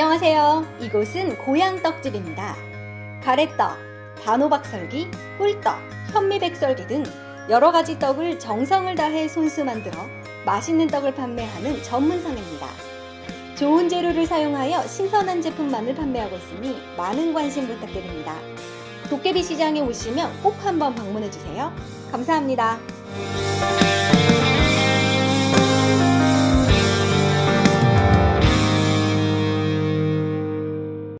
안녕하세요. 이곳은 고향 떡집입니다. 가래떡, 단호박설기, 꿀떡, 현미백설기 등 여러 가지 떡을 정성을 다해 손수 만들어 맛있는 떡을 판매하는 전문상입니다. 좋은 재료를 사용하여 신선한 제품만을 판매하고 있으니 많은 관심 부탁드립니다. 도깨비 시장에 오시면 꼭 한번 방문해 주세요. 감사합니다.